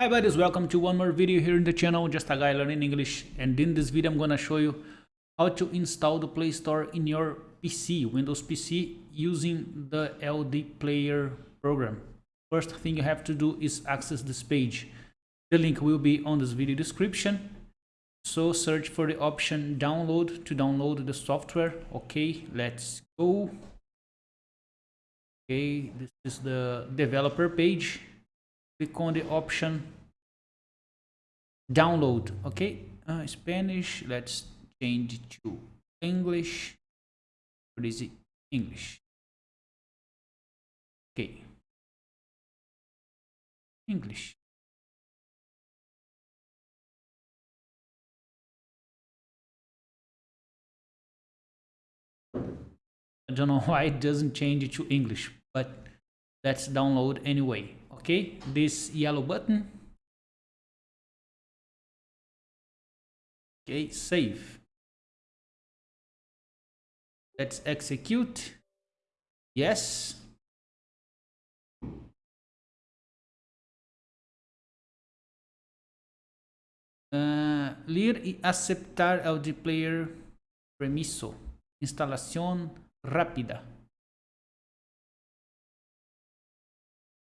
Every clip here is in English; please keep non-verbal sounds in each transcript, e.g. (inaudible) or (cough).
Hi buddies, welcome to one more video here in the channel, just a guy learning English and in this video I'm gonna show you how to install the Play Store in your PC, Windows PC using the LD Player program. First thing you have to do is access this page. The link will be on this video description. So search for the option download to download the software. Okay, let's go. Okay, this is the developer page click on the option download okay? Uh, Spanish let's change to English. What is it? English. Okay. English. I don't know (laughs) why it doesn't change it to English but let's download anyway okay this yellow button. Okay save. Let's execute. Yes. Uh, ler y aceptar el player permiso. Instalación rápida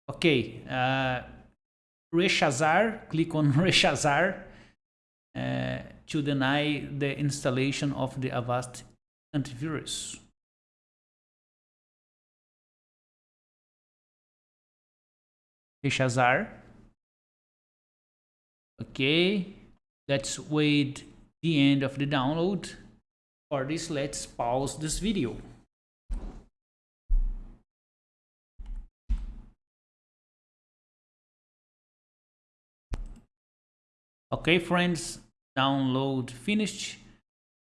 Ok, uh, rechazar, click on (laughs) rechazar uh, to deny the installation of the Avast antivirus. Rechazar. Okay, let's wait the end of the download. For this, let's pause this video. Okay, friends, download finished.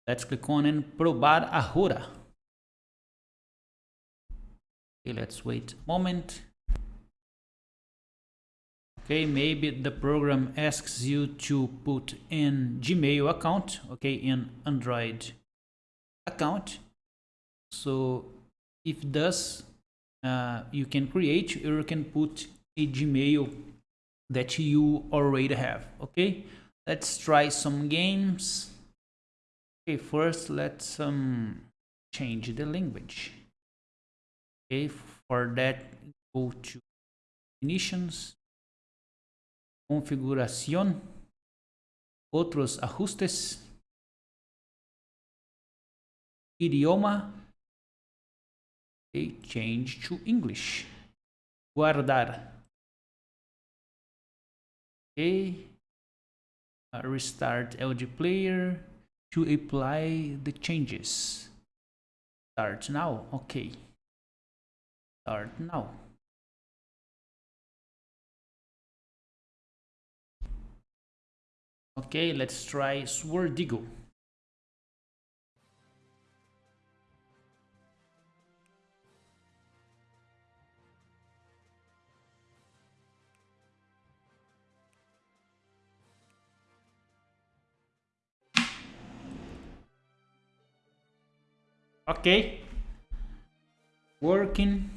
Let's click on and probar ahora. Okay, let's wait a moment. Okay, maybe the program asks you to put in Gmail account, okay, in Android account. So if does, uh, you can create or you can put a Gmail that you already have, okay? let's try some games. Okay first let's um change the language. Okay for that go to definitions. Configuración. Otros ajustes. Idioma. Okay change to english. Guardar okay uh, restart LD player to apply the changes. Start now. Okay. Start now. Okay, let's try Swordigo. Okay. Working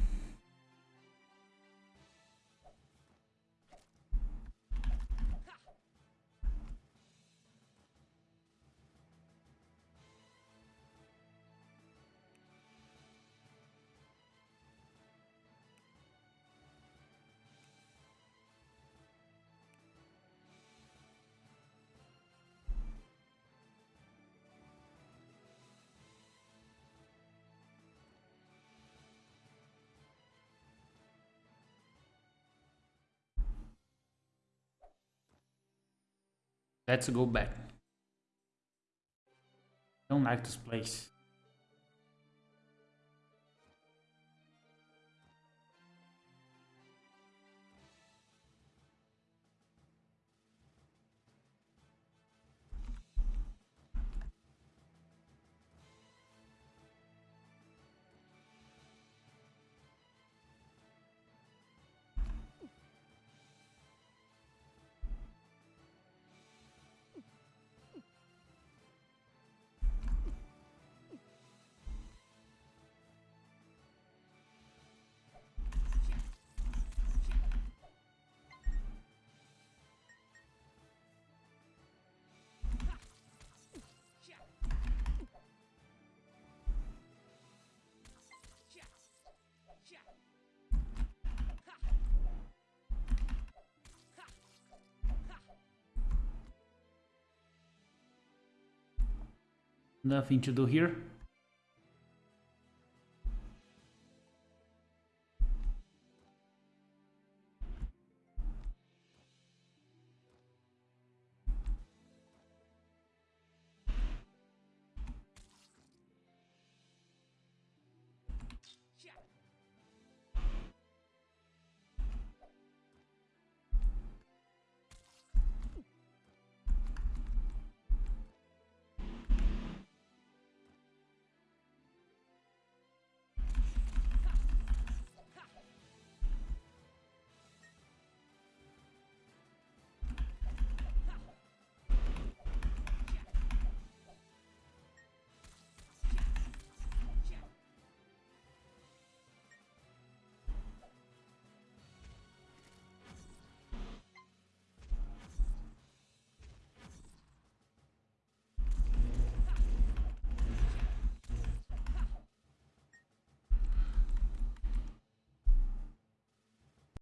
Let's go back. Don't like this place. Nothing to do here